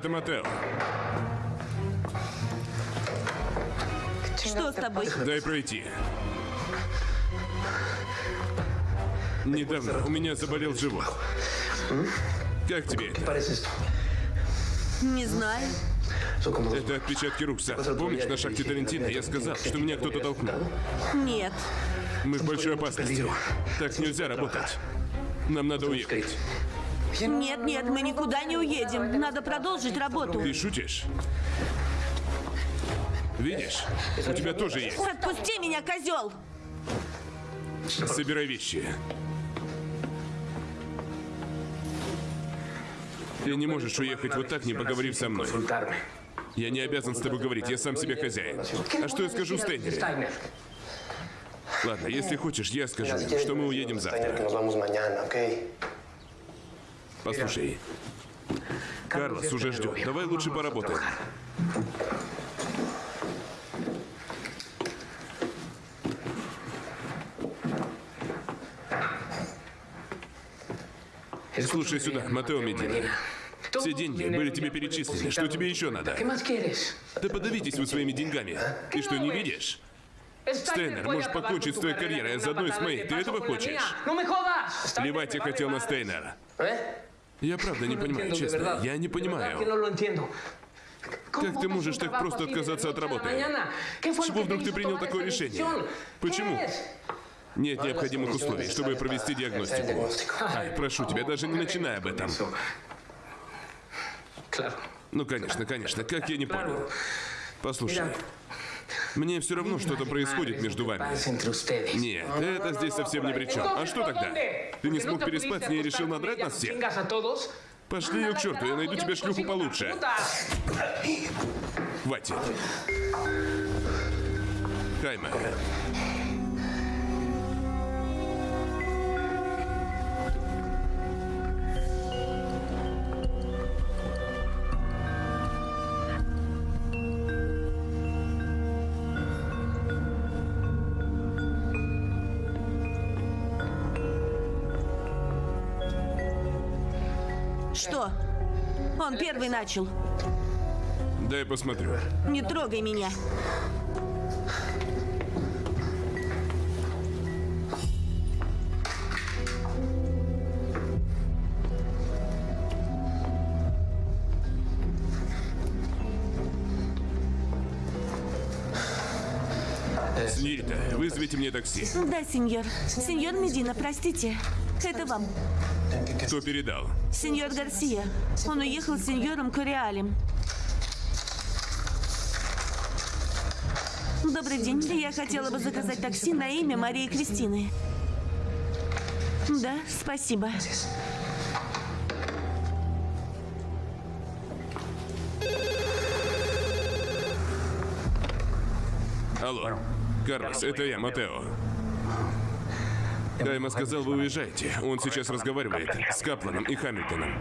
Это Матео. Что с тобой? Дай пройти. Недавно у меня заболел живот. Как тебе это? Не знаю. Это отпечатки рук, Сара. Помнишь, на шахте Тарантино я сказал, что меня кто-то толкнул? Нет. Мы в большой опасности. Так нельзя работать. Нам надо уехать. Нет, нет, мы никуда не уедем. Надо продолжить работу. Ты шутишь? Видишь, у тебя тоже есть. Отпусти меня, козел! Собирай вещи. Ты не можешь уехать вот так, не поговорив со мной. Я не обязан с тобой говорить, я сам себе хозяин. А что я скажу Стейнере? Ладно, если хочешь, я скажу, что мы уедем завтра. Послушай, Карлос уже ждет. Давай лучше поработаем. Слушай сюда, Матео Медина. Все деньги были тебе перечислены. Что тебе еще надо? Да подавитесь вы своими деньгами. Ты что, не видишь? Стейнер может покончить с твоей карьерой, а заодно и с моей. Ты этого хочешь? Jodas. Плевать я хотел на Стейнера. Я правда не понимаю, честно. Я не понимаю. Как ты можешь так просто отказаться от работы? С чего вдруг ты принял такое решение? Почему? Нет необходимых условий, чтобы провести диагностику. Ай, прошу тебя, даже не начинай об этом. Ну, конечно, конечно, как я не понял. Послушай, мне все равно что-то происходит между вами. Нет, это здесь совсем ни при чем. А что тогда? Ты не смог переспать с ней и решил надрать нас всех? Пошли ее к черту, я найду тебе шлюху получше. Хватит. Хайме. Что? Он первый начал. Дай посмотрю. Не трогай меня. Снирита, вызовите мне такси. Да, сеньор. Сеньор Медина, простите. Это вам. Кто передал? Сеньор Гарсия. Он уехал с сеньором Кориалем. Добрый день. Я хотела бы заказать такси на имя Марии Кристины. Да, спасибо. Алло. Карлос, это я, Матео. Кайма сказал, вы уезжаете. Он сейчас разговаривает с Капланом и Хамильтоном.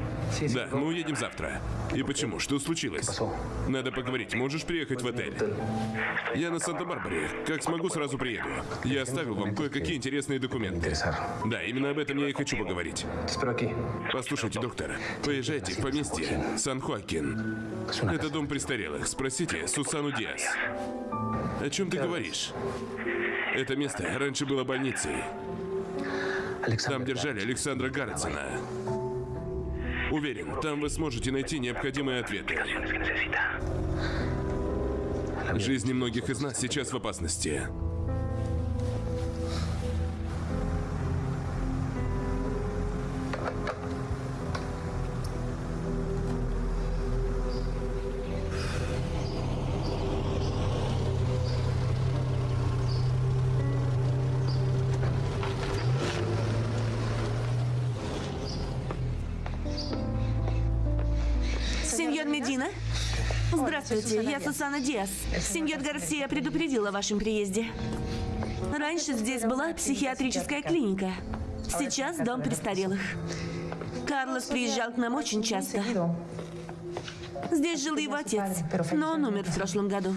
Да, мы уедем завтра. И почему? Что случилось? Надо поговорить. Можешь приехать в отель? Я на Санта-Барбаре. Как смогу, сразу приеду. Я оставил вам кое-какие интересные документы. Да, именно об этом я и хочу поговорить. Послушайте, доктор, поезжайте в поместье Сан-Хуакин. Это дом престарелых. Спросите Сусану Диас. О чем ты говоришь? Это место раньше было больницей. Там держали Александра Гарретсона. Уверен, там вы сможете найти необходимые ответы. Жизни многих из нас сейчас в опасности. Здравствуйте, я Сусана Диас. Сеньор Гарсия предупредил о вашем приезде. Раньше здесь была психиатрическая клиника. Сейчас дом престарелых. Карлос приезжал к нам очень часто. Здесь жил его отец, но он умер в прошлом году.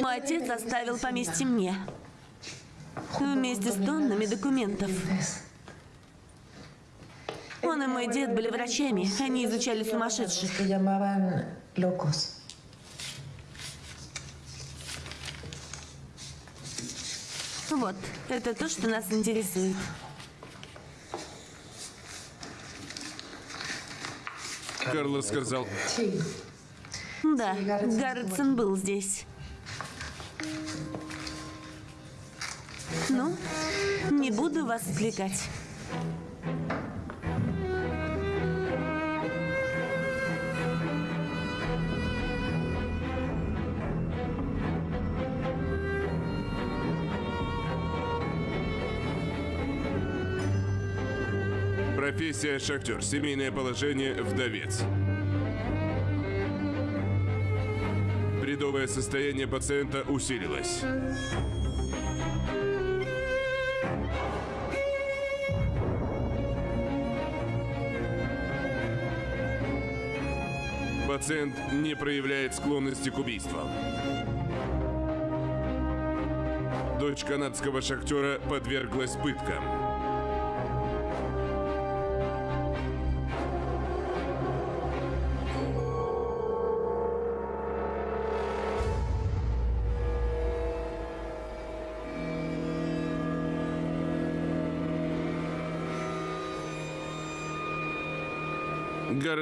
Мой отец оставил поместье мне. Вместе с тоннами документов. Он и мой дед были врачами. Они изучали сумасшедших. Вот, это то, что нас интересует. Карлос сказал. Да, Гарретсон был здесь. Ну, не буду вас отвлекать. Профессия шахтер, семейное положение вдовец. Бредовое состояние пациента усилилось. Пациент не проявляет склонности к убийствам. Дочь канадского шахтера подверглась пыткам.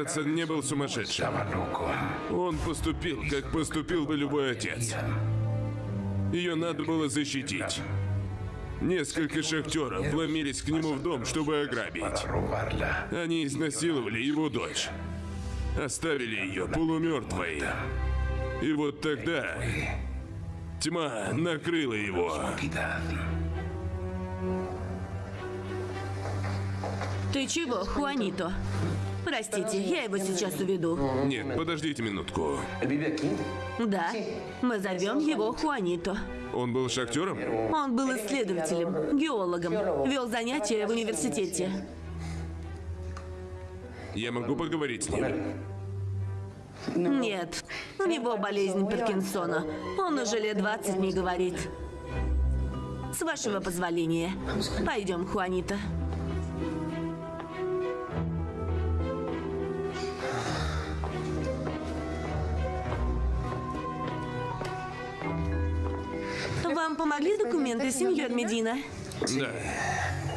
Гарретсон не был сумасшедшим. Он поступил, как поступил бы любой отец. Ее надо было защитить. Несколько шахтеров вломились к нему в дом, чтобы ограбить. Они изнасиловали его дочь. Оставили ее полумертвой. И вот тогда тьма накрыла его. Ты чего, Хуанито? Простите, я его сейчас уведу. Нет, подождите минутку. Да, мы зовем его Хуанито. Он был шахтером? Он был исследователем, геологом, вел занятия в университете. Я могу поговорить с ним? Нет, у него болезнь Паркинсона. Он уже лет 20 не говорит. С вашего позволения. Пойдем, Хуанита. Вам помогли документы, сеньор Медина? Да.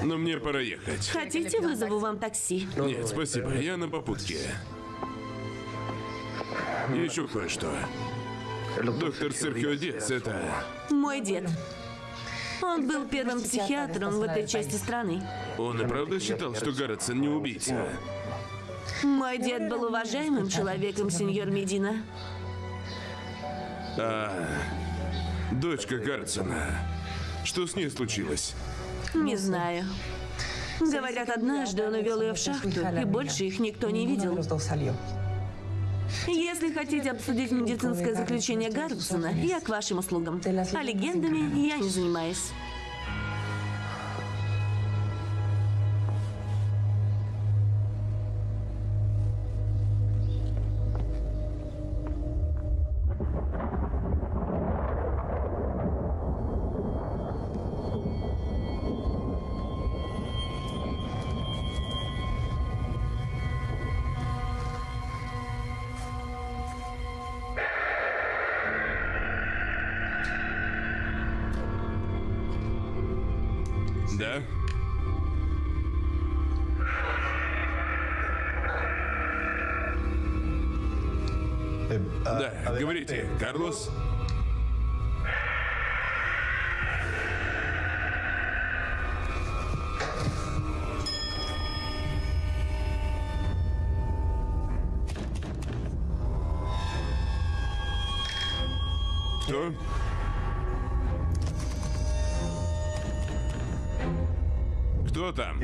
Но мне пора ехать. Хотите, вызову вам такси? Нет, спасибо, я на попутке. Еще кое-что. Доктор Серхио Диас, это... Мой дед. Он был первым психиатром в этой части страны. Он и правда считал, что Гарретсон не убийца? Мой дед был уважаемым человеком, сеньор Медина. А, дочка Гарретсона. Что с ней случилось? Не знаю. Говорят, однажды он увел ее в шахту, и больше их никто не видел. Если хотите обсудить медицинское заключение Гарретсона, я к вашим услугам. А легендами я не занимаюсь. Карлос? Кто? Кто там?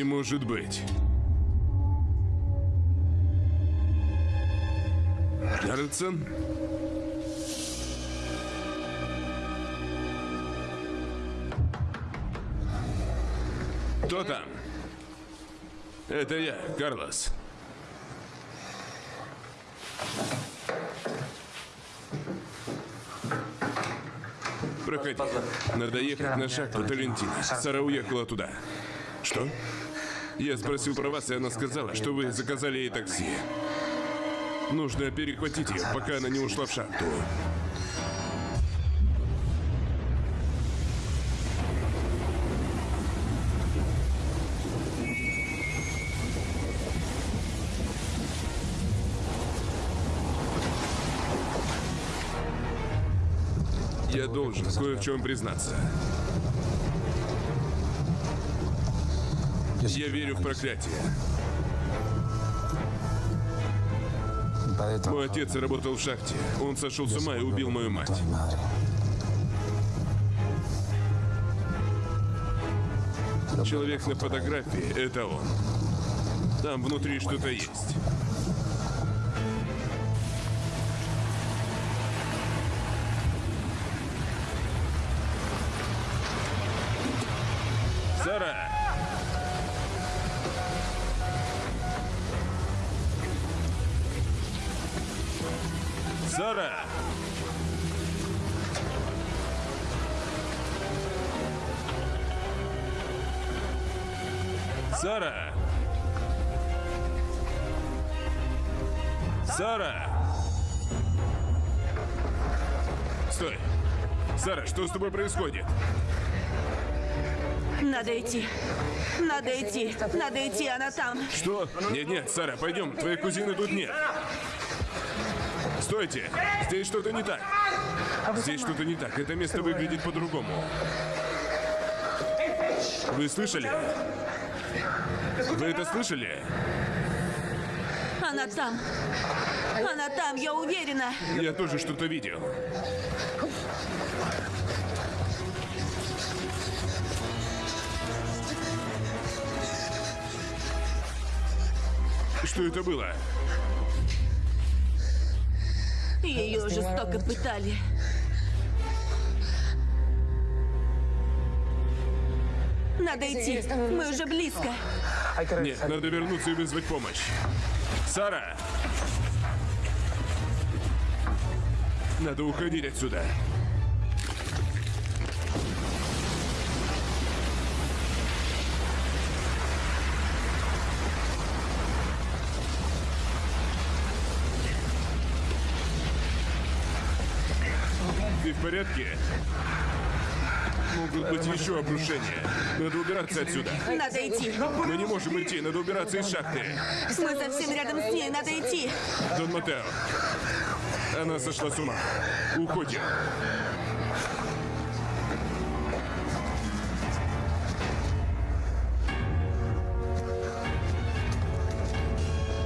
Не может быть. Карлсон? Кто там? Это я, Карлос. Проходи. Надо ехать на шахту Талентина. Сара уехала туда. Что? Я спросил про вас, и она сказала, что вы заказали ей такси. Нужно перехватить ее, пока она не ушла в шахту. Я должен кое в чем признаться. Я верю в проклятие. Мой отец работал в шахте. Он сошел с ума и убил мою мать. Человек на фотографии — это он. Там внутри что-то есть. Сара! Сара! Стой! Сара, что с тобой происходит? Надо идти. Надо идти. Надо идти, она там. Что? Нет-нет, Сара, пойдем, твоей кузины тут нет. Стойте! Здесь что-то не так. Здесь что-то не так. Это место выглядит по-другому. Вы слышали? Вы это слышали? Она там. Она там, я уверена. Я тоже что-то видел. Что это было? Ее жестоко пытали. Надо идти. Мы уже близко. Нет, надо вернуться и вызвать помощь. Сара! Надо уходить отсюда. Ты в порядке? Могут быть еще обрушения. Надо убираться отсюда. Надо идти. Мы не можем идти, надо убираться из шахты. Мы совсем рядом с ней, надо идти. Дон Матео. Она сошла с ума. Уходим.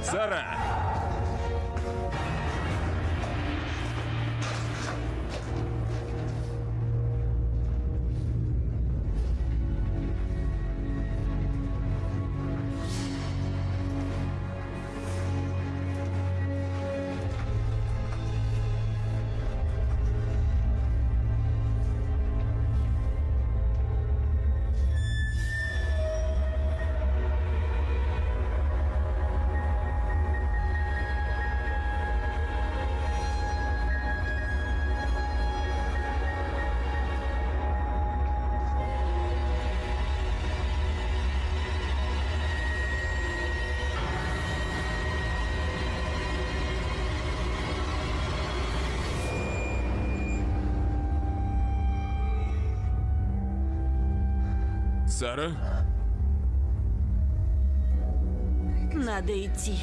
Сара! Сара? Надо идти.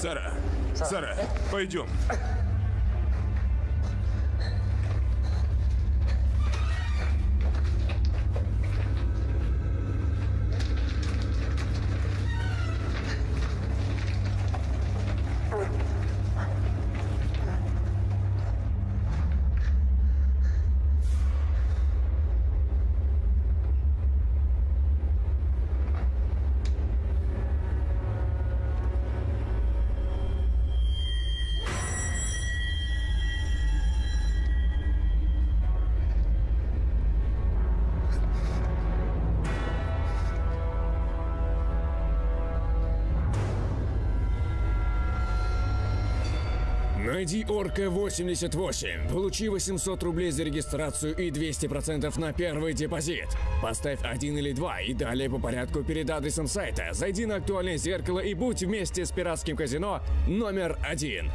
Сара, Сара, пойдем. Найди Орка 88, получи 800 рублей за регистрацию и 200% на первый депозит. Поставь один или два и далее по порядку перед адресом сайта. Зайди на актуальное зеркало и будь вместе с пиратским казино номер один.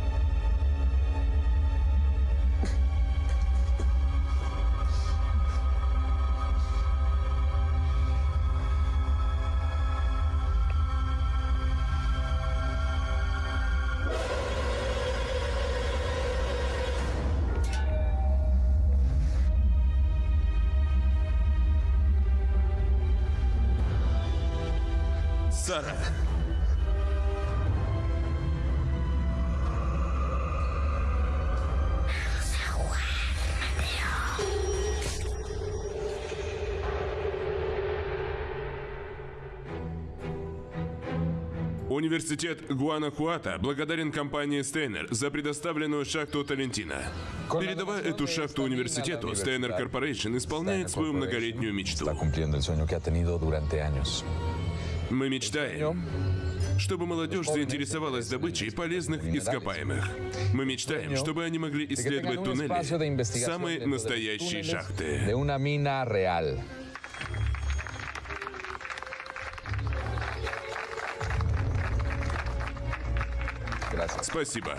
Сара. Университет Гуанахуата благодарен компании Стейнер за предоставленную шахту Талентина. Передавая эту шахту университету, Steiner Corporation исполняет свою многолетнюю мечту. Мы мечтаем, чтобы молодежь заинтересовалась добычей полезных ископаемых. Мы мечтаем, чтобы они могли исследовать туннели, самые настоящие шахты. Спасибо.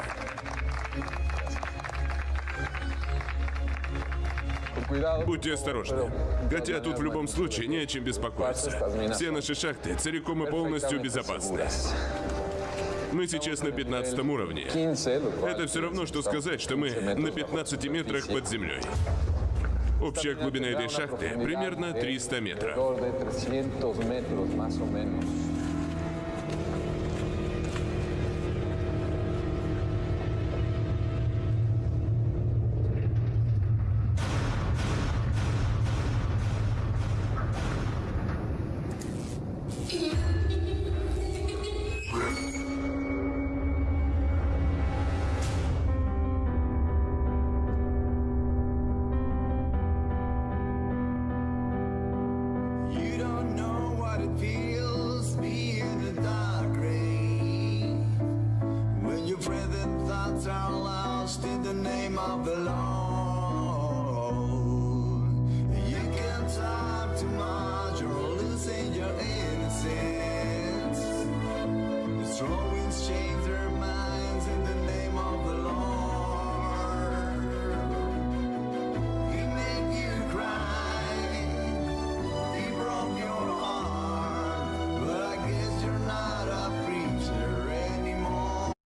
Будьте осторожны. Хотя тут в любом случае не о чем беспокоиться. Все наши шахты целиком и полностью безопасны. Мы сейчас на 15 уровне. Это все равно, что сказать, что мы на 15 метрах под землей. Общая глубина этой шахты примерно 300 метров.